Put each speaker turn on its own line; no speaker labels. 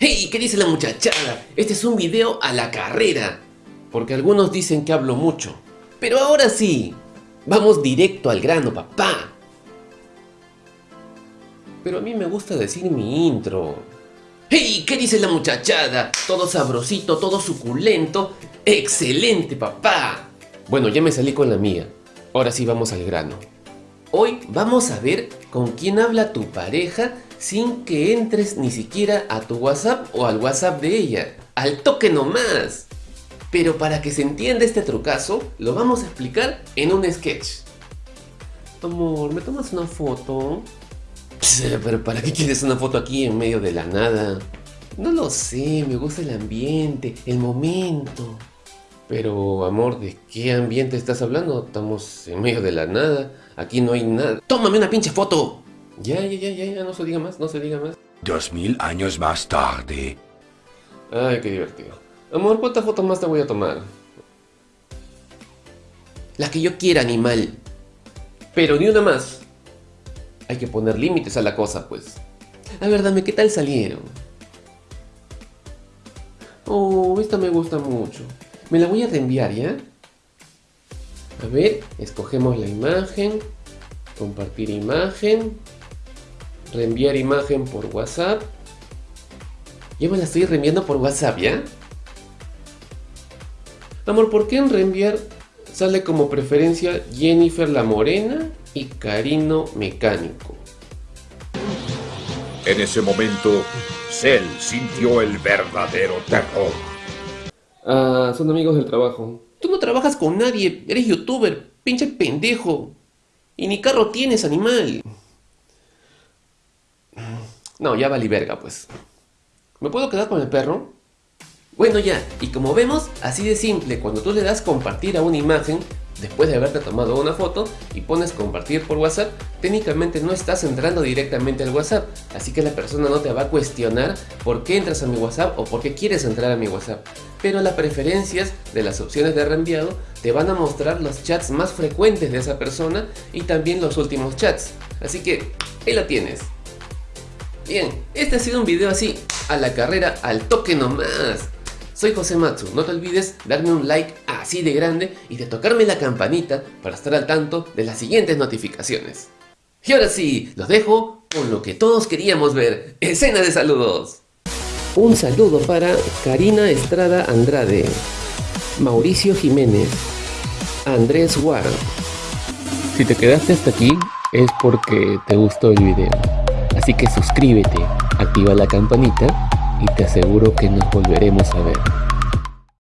¡Hey! ¿Qué dice la muchachada? Este es un video a la carrera. Porque algunos dicen que hablo mucho. Pero ahora sí, vamos directo al grano, papá. Pero a mí me gusta decir mi intro. ¡Hey! ¿Qué dice la muchachada? Todo sabrosito, todo suculento. ¡Excelente, papá! Bueno, ya me salí con la mía. Ahora sí vamos al grano. Hoy vamos a ver con quién habla tu pareja sin que entres ni siquiera a tu WhatsApp o al WhatsApp de ella. ¡Al toque nomás! Pero para que se entienda este trucazo, lo vamos a explicar en un sketch. Amor, ¿me tomas una foto? Pero ¿para qué quieres una foto aquí en medio de la nada? No lo sé, me gusta el ambiente, el momento. Pero, amor, ¿de qué ambiente estás hablando? Estamos en medio de la nada. Aquí no hay nada. ¡Tómame una pinche foto! Ya, ya, ya, ya, ya, no se diga más, no se diga más.
Dos mil años más tarde.
Ay, qué divertido. Amor, ¿cuántas fotos más te voy a tomar? Las que yo quiera, animal. Pero ni una más. Hay que poner límites a la cosa, pues. A ver, dame, ¿qué tal salieron? Oh, esta me gusta mucho. Me la voy a reenviar, ¿ya? A ver, escogemos la imagen. Compartir imagen. Reenviar imagen por WhatsApp. Yo me la estoy reenviando por WhatsApp, ¿ya? Amor, ¿por qué en reenviar sale como preferencia Jennifer la Morena y Carino Mecánico?
En ese momento, Cell sintió el verdadero terror.
Ah, son amigos del trabajo. Tú no trabajas con nadie, eres youtuber, pinche pendejo. Y ni carro tienes, animal. No, ya vale verga, pues. ¿Me puedo quedar con el perro? Bueno ya, y como vemos, así de simple, cuando tú le das compartir a una imagen, después de haberte tomado una foto, y pones compartir por WhatsApp, técnicamente no estás entrando directamente al WhatsApp, así que la persona no te va a cuestionar por qué entras a mi WhatsApp o por qué quieres entrar a mi WhatsApp. Pero las preferencias de las opciones de reenviado te van a mostrar los chats más frecuentes de esa persona y también los últimos chats. Así que, ahí lo tienes. Bien, este ha sido un video así, a la carrera, al toque nomás. Soy José Matsu, no te olvides darme un like así de grande y de tocarme la campanita para estar al tanto de las siguientes notificaciones. Y ahora sí, los dejo con lo que todos queríamos ver, escena de saludos. Un saludo para Karina Estrada Andrade, Mauricio Jiménez, Andrés Ward. Si te quedaste hasta aquí es porque te gustó el video, así que suscríbete, activa la campanita y te aseguro que nos volveremos a ver.